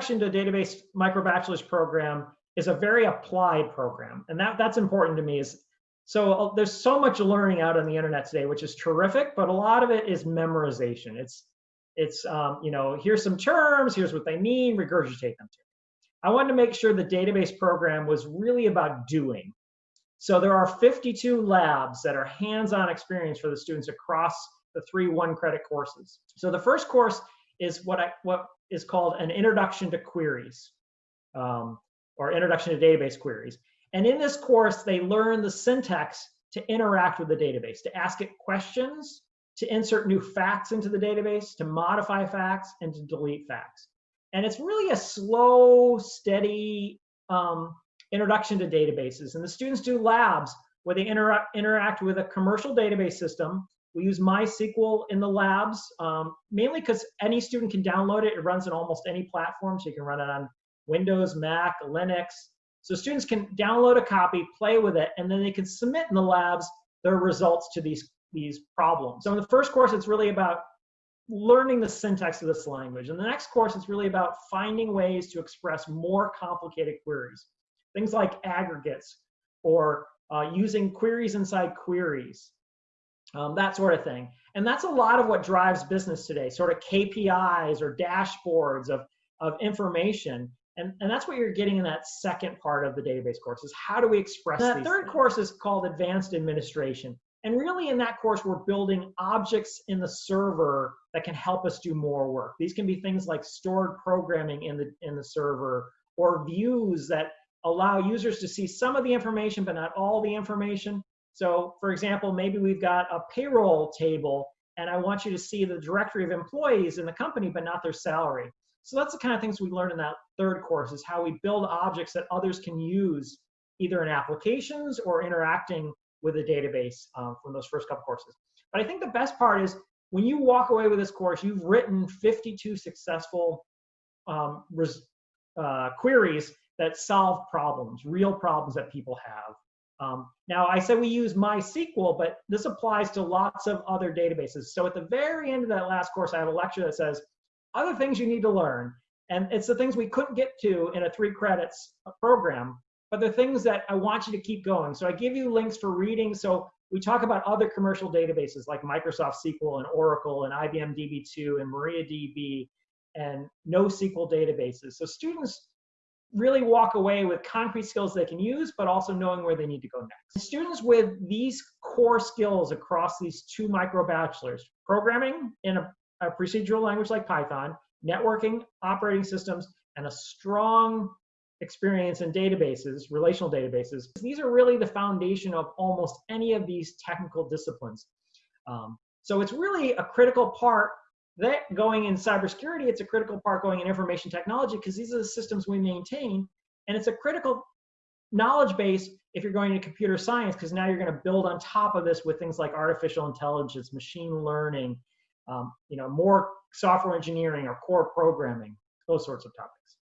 Introduction to Database Micro Bachelor's program is a very applied program. And that, that's important to me is, so uh, there's so much learning out on the internet today, which is terrific, but a lot of it is memorization. It's, it's um, you know, here's some terms, here's what they mean, regurgitate them to. I wanted to make sure the database program was really about doing. So there are 52 labs that are hands-on experience for the students across the three one credit courses. So the first course is what I, what is called an introduction to queries um, or introduction to database queries. And in this course, they learn the syntax to interact with the database, to ask it questions, to insert new facts into the database, to modify facts, and to delete facts. And it's really a slow, steady um, introduction to databases. And the students do labs where they intera interact with a commercial database system. We use MySQL in the labs, um, mainly because any student can download it. It runs on almost any platform, so you can run it on Windows, Mac, Linux. So students can download a copy, play with it, and then they can submit in the labs their results to these, these problems. So in the first course, it's really about learning the syntax of this language. In the next course, it's really about finding ways to express more complicated queries. Things like aggregates or uh, using queries inside queries, um, that sort of thing. And that's a lot of what drives business today, sort of KPIs or dashboards of, of information. And, and that's what you're getting in that second part of the database course is how do we express that third things? course is called advanced administration. And really in that course, we're building objects in the server that can help us do more work. These can be things like stored programming in the, in the server or views that allow users to see some of the information, but not all the information. So for example, maybe we've got a payroll table and I want you to see the directory of employees in the company, but not their salary. So that's the kind of things we learned in that third course is how we build objects that others can use either in applications or interacting with a database um, from those first couple courses. But I think the best part is when you walk away with this course, you've written 52 successful um, uh, queries that solve problems, real problems that people have. Um, now, I said we use MySQL, but this applies to lots of other databases. So at the very end of that last course, I have a lecture that says, other things you need to learn. And it's the things we couldn't get to in a three credits program, but the things that I want you to keep going. So I give you links for reading. So we talk about other commercial databases like Microsoft SQL and Oracle and IBM DB2 and MariaDB and NoSQL databases. So students really walk away with concrete skills they can use, but also knowing where they need to go next. Students with these core skills across these two micro bachelors, programming in a, a procedural language like Python, networking, operating systems, and a strong experience in databases, relational databases. These are really the foundation of almost any of these technical disciplines. Um, so it's really a critical part that going in cybersecurity, it's a critical part going in information technology because these are the systems we maintain. And it's a critical knowledge base if you're going into computer science because now you're going to build on top of this with things like artificial intelligence, machine learning, um, you know, more software engineering or core programming, those sorts of topics.